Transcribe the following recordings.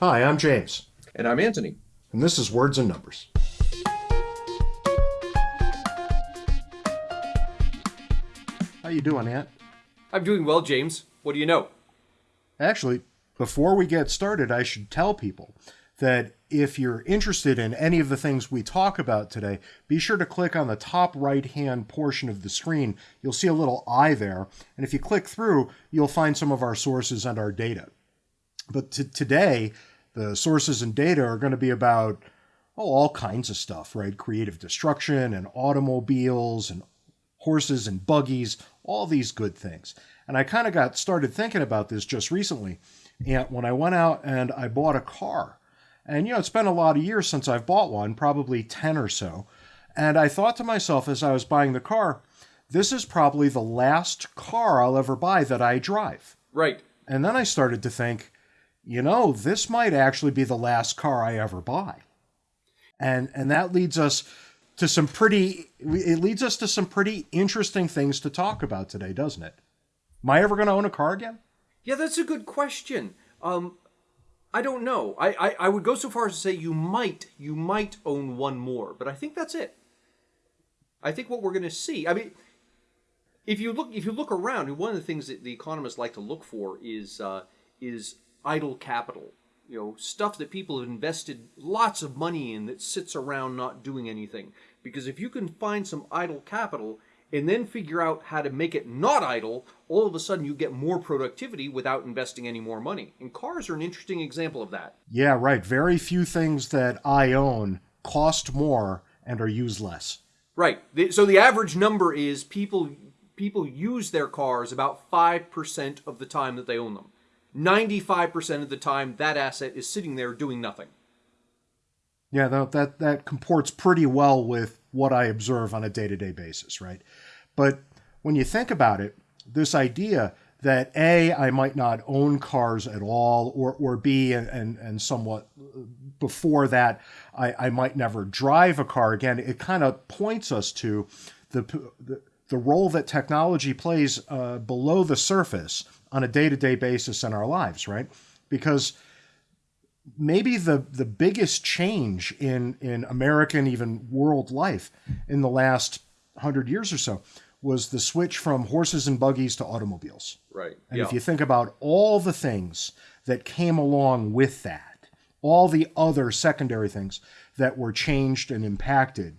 Hi, I'm James, And I'm Anthony. and this is Words and Numbers. How you doing, Ant? I'm doing well, James. What do you know? Actually, before we get started, I should tell people that if you're interested in any of the things we talk about today, be sure to click on the top right hand portion of the screen. You'll see a little eye there. And if you click through, you'll find some of our sources and our data. But t- today, the sources and data are going to be about oh, all kinds of stuff, right? Creative destruction and automobiles and horses and buggies, all these good things. And I kind of got started thinking about this just recently. And when I went out and I bought a car, and you know, it's been a lot of years since I've bought one, probably 10 or so. And I thought to myself as I was buying the car, this is probably the last car I'll ever buy that I drive. Right. And then I started to think, you know, this might actually be the last car I ever buy. And and that leads us to some pretty it leads us to some pretty interesting things to talk about today, doesn't it? Am I ever going to own a car again? Yeah, that's a good question. Um, I don't know. I, I, I would go so far as to say you might you might own one more, but I think that's it. I think what we're going to see. I mean, if you look if you look around, one of the things that the economists like to look for is uh, is idle capital. You know, stuff that people have invested lots of money in that sits around not doing anything. Because if you can find some idle capital and then figure out how to make it not idle, all of a sudden you get more productivity without investing any more money. And cars are an interesting example of that. Yeah, right. Very few things that I own cost more and are used less. Right. So the average number is people people use their cars about 5% of the time that they own them. 95% of the time that asset is sitting there doing nothing. Yeah, that, that that comports pretty well with what I observe on a day-to-day basis, right? But when you think about it, this idea that A, I might not own cars at all, or or B, and and, somewhat uh, before that, I, I might never drive a car again, it kind of points us to the the, the role that technology plays uh, below the surface on a day-to-day basis in our lives, right? Because maybe the the biggest change in in American even world life in the last hundred years or so was the switch from horses and buggies to automobiles. Right. And if you think about all the things that came along with that, all the other secondary things that were changed and impacted,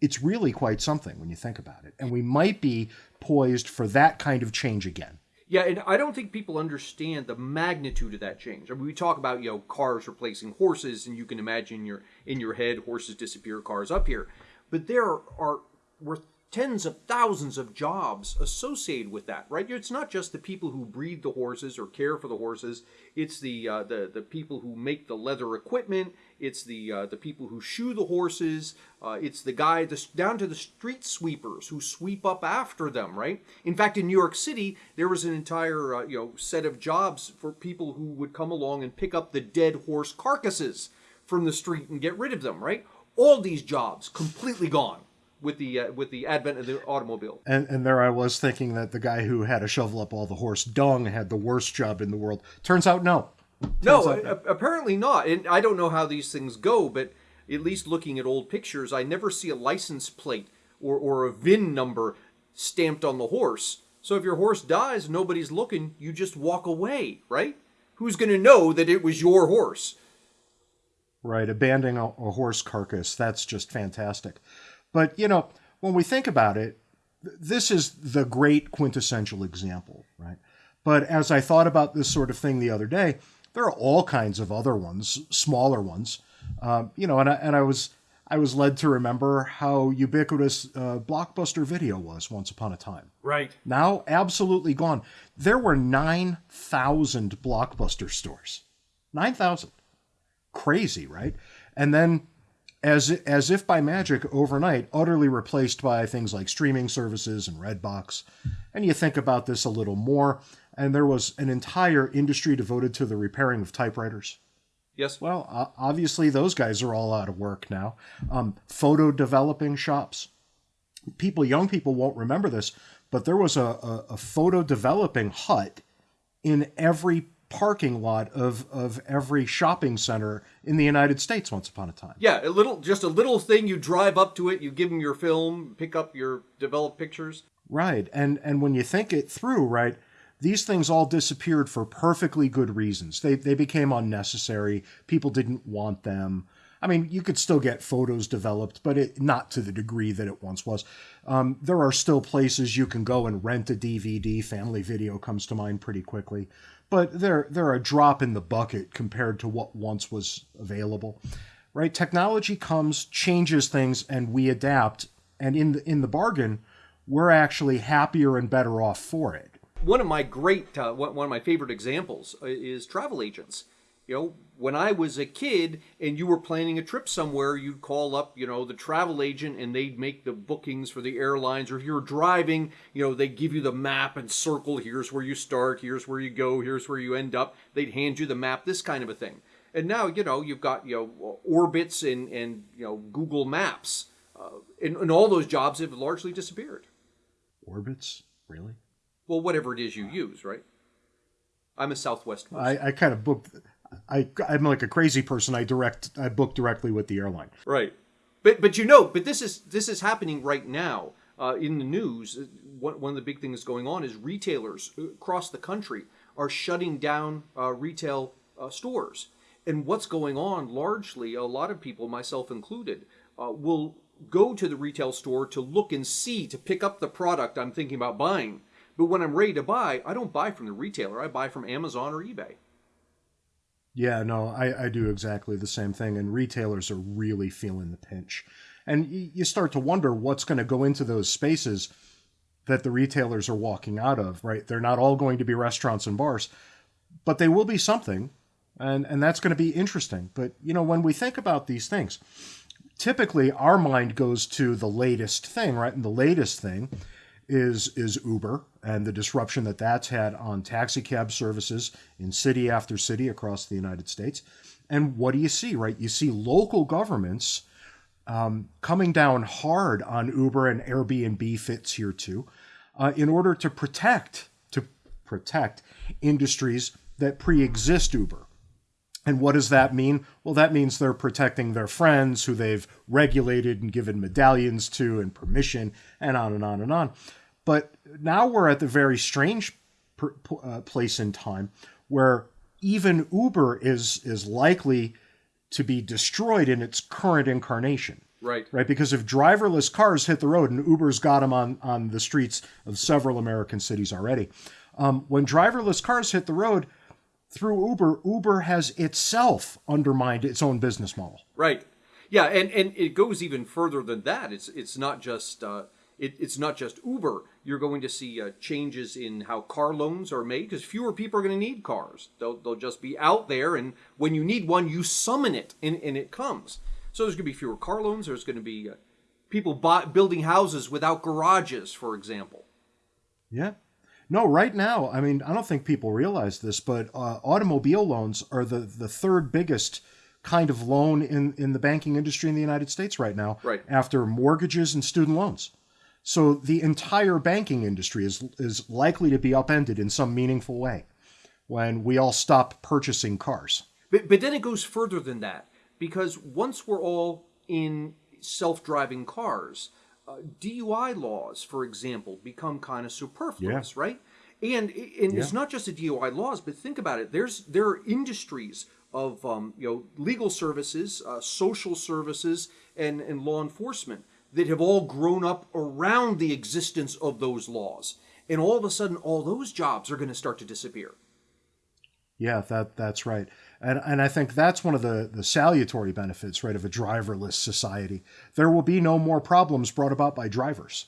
it's really quite something when you think about it. And we might be poised for that kind of change again. Yeah, and I don't think people understand the magnitude of that change. I mean, we talk about you know cars replacing horses, and you can imagine your in your head horses disappear, cars up here, but there are were tens of thousands of jobs associated with that, right? It's not just the people who breed the horses or care for the horses. It's the uh, the the people who make the leather equipment. It's the uh, the people who shoe the horses. Uh, it's the guy the, down to the street sweepers who sweep up after them, right? In fact, in New York City, there was an entire uh, you know set of jobs for people who would come along and pick up the dead horse carcasses from the street and get rid of them, right? All these jobs completely gone with the uh, with the advent of the automobile. And and there I was thinking that the guy who had to shovel up all the horse dung had the worst job in the world. Turns out no. No, out apparently not. And I don't know how these things go, but at least looking at old pictures, I never see a license plate or, or a VIN number stamped on the horse. So if your horse dies, nobody's looking, you just walk away, right? Who's going to know that it was your horse? Right, abandoning a, a horse carcass. That's just fantastic. But, you know, when we think about it, this is the great quintessential example, right? But as I thought about this sort of thing the other day, there are all kinds of other ones, smaller ones, um, you know, and I, and I was I was led to remember how ubiquitous uh, Blockbuster Video was once upon a time. Right. Now, absolutely gone. There were 9,000 Blockbuster stores. 9,000. Crazy, right? And then, as, as if by magic, overnight, utterly replaced by things like streaming services and Redbox. And you think about this a little more, and there was an entire industry devoted to the repairing of typewriters. Yes. Well, o- obviously, those guys are all out of work now. Um, photo developing shops. People, young people won't remember this, but there was a, a, a photo developing hut in every parking lot of, of every shopping center in the United States once upon a time. Yeah, a little, just a little thing. You drive up to it, you give them your film, pick up your developed pictures. Right, and and when you think it through, right, these things all disappeared for perfectly good reasons. They they became unnecessary. People didn't want them. I mean, you could still get photos developed, but it not to the degree that it once was. Um, there are still places you can go and rent a DVD. Family Video comes to mind pretty quickly, but they're they're a drop in the bucket compared to what once was available. Right? Technology comes, changes things, and we adapt. And in the in the bargain, we're actually happier and better off for it. One of my great, uh, one of my favorite examples uh, is travel agents. You know, when I was a kid and you were planning a trip somewhere, you'd call up, you know, the travel agent and they'd make the bookings for the airlines. Or if you're driving, you know, they give you the map and circle, here's where you start, here's where you go, here's where you end up. They'd hand you the map, this kind of a thing. And now, you know, you've got, you know, Orbitz and, and you know, Google Maps. Uh, and, and all those jobs have largely disappeared. Orbitz? Really? Well, whatever it is you use, right? I'm a Southwest person. I, I kind of booked. I I'm like a crazy person. I direct. I book directly with the airline. Right, but but you know, but this is this is happening right now uh, in the news. One one of the big things going on is retailers across the country are shutting down uh, retail uh, stores. And what's going on largely, a lot of people, myself included, uh, will go to the retail store to look and see to pick up the product I'm thinking about buying. But when I'm ready to buy, I don't buy from the retailer. I buy from Amazon or eBay. Yeah, no, I, I do exactly the same thing. And retailers are really feeling the pinch. And you start to wonder what's going to go into those spaces that the retailers are walking out of, right? They're not all going to be restaurants and bars, but they will be something. And, and that's going to be interesting. But, you know, when we think about these things, typically our mind goes to the latest thing, right? And the latest thing is is Uber and the disruption that that's had on taxi cab services in city after city across the United States. And what do you see, right? You see local governments um, coming down hard on Uber and Airbnb fits here too, uh, in order to protect to protect industries that pre-exist Uber. And what does that mean? Well, that means they're protecting their friends who they've regulated and given medallions to and permission, and on and on and on. But now we're at the very strange per, uh, place in time where even Uber is is likely to be destroyed in its current incarnation. Right. Right. Because if driverless cars hit the road, and Uber's got them on, on the streets of several American cities already, um, when driverless cars hit the road, through Uber, Uber has itself undermined its own business model. Right. Yeah, and, and it goes even further than that. It's it's not just uh, it, it's not just Uber. You're going to see uh, changes in how car loans are made because fewer people are going to need cars. They'll, they'll just be out there, and when you need one, you summon it, and, and it comes. So there's going to be fewer car loans. There's going to be uh, people buy, building houses without garages, for example. Yeah. No, right now, I mean, I don't think people realize this, but uh, automobile loans are the, the third biggest kind of loan in, in the banking industry in the United States right now, right. after mortgages and student loans. So the entire banking industry is, is likely to be upended in some meaningful way when we all stop purchasing cars. But, but then it goes further than that, because once we're all in self driving cars, uh, DUI laws, for example, become kind of superfluous, yeah. right? And and yeah. it's not just the DUI laws, but think about it. There's there are industries of um, you know legal services, uh, social services, and and law enforcement that have all grown up around the existence of those laws, and all of a sudden, all those jobs are going to start to disappear. Yeah, that that's right. And, and I think that's one of the, the salutary benefits, right, of a driverless society. There will be no more problems brought about by drivers.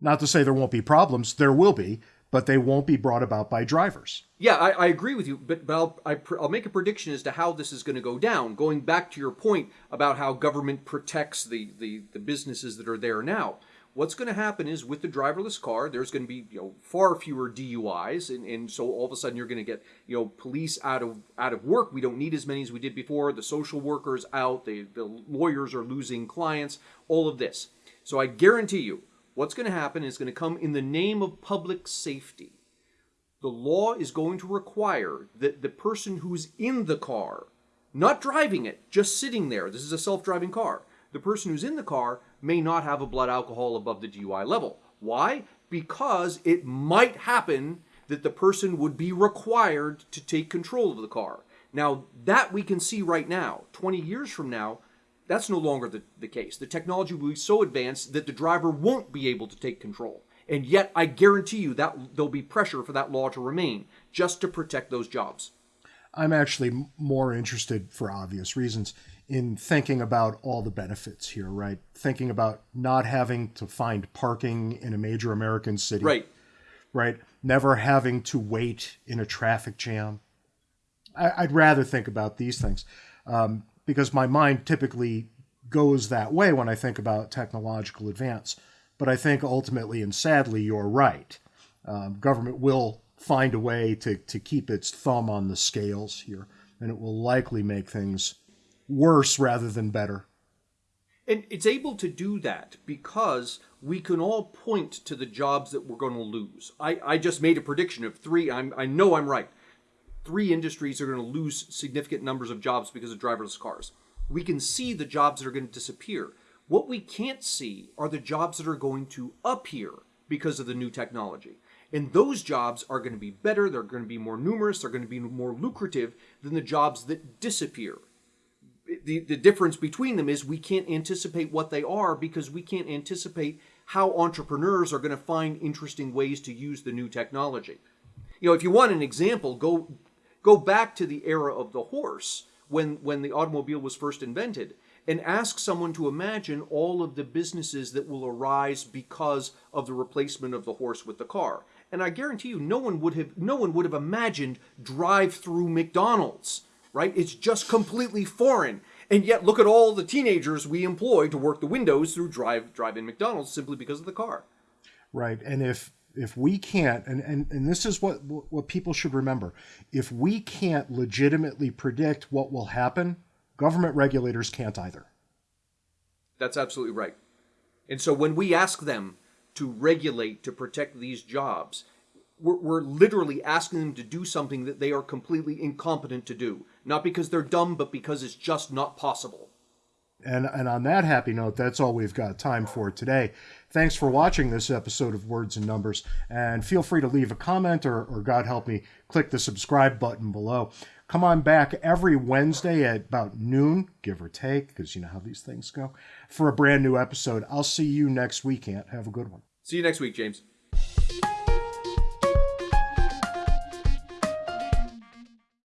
Not to say there won't be problems, there will be, but they won't be brought about by drivers. Yeah, I, I agree with you, but, but I'll, I, will make a prediction as to how this is going to go down. Going back to your point about how government protects the, the, the businesses that are there now what's going to happen is with the driverless car, there's going to be you know far fewer DUIs, and, and so all of a sudden you're going to get you know police out of out of work. We don't need as many as we did before. The social workers out, the the lawyers are losing clients. All of this. So I guarantee you, what's going to happen is going to come in the name of public safety. the law is going to require that the person who's in the car, not driving it, just sitting there, this is a self driving car, the person who's in the car may not have a blood alcohol above the DUI level. Why? Because it might happen that the person would be required to take control of the car. Now, that we can see right now. 20 years from now, that's no longer the, the case. The technology will be so advanced that the driver won't be able to take control. And yet, I guarantee you that there'll be pressure for that law to remain just to protect those jobs. I'm actually more interested, for obvious reasons, in thinking about all the benefits here, right? Thinking about not having to find parking in a major American city. Right. Right. Never having to wait in a traffic jam. I, would rather think about these things um, because my mind typically goes that way when I think about technological advance. But I think ultimately and sadly, you're right. Um, government will find a way to, to keep its thumb on the scales here, and it will likely make things worse rather than better. And it's able to do that because we can all point to the jobs that we're going to lose. I, I just made a prediction of three. I'm, I know I'm right. Three industries are going to lose significant numbers of jobs because of driverless cars. We can see the jobs that are going to disappear. What we can't see are the jobs that are going to appear because of the new technology. And those jobs are going to be better, they're going to be more numerous, they're going to be more lucrative than the jobs that disappear. The, the difference between them is we can't anticipate what they are because we can't anticipate how entrepreneurs are going to find interesting ways to use the new technology. You know, if you want an example, go go back to the era of the horse when when the automobile was first invented and ask someone to imagine all of the businesses that will arise because of the replacement of the horse with the car. And I guarantee you no one would have no one would have imagined drive-through McDonald's, right? It's just completely foreign. And yet look at all the teenagers we employ to work the windows through drive drive-in McDonald's simply because of the car. Right. And if if we can't and, and and this is what what people should remember if we can't legitimately predict what will happen Government regulators can't either. That's absolutely right. And so when we ask them to regulate to protect these jobs, we're, we're, literally asking them to do something that they are completely incompetent to do. Not because they're dumb, but because it's just not possible. And, and on that happy note, that's all we've got time for today. Thanks for watching this episode of Words and Numbers. And feel free to leave a comment or, or God help me, click the subscribe button below. Come on back every Wednesday at about noon, give or take, because you know how these things go, for a brand new episode. I'll see you next week, Ant. Have a good one. See you next week, James.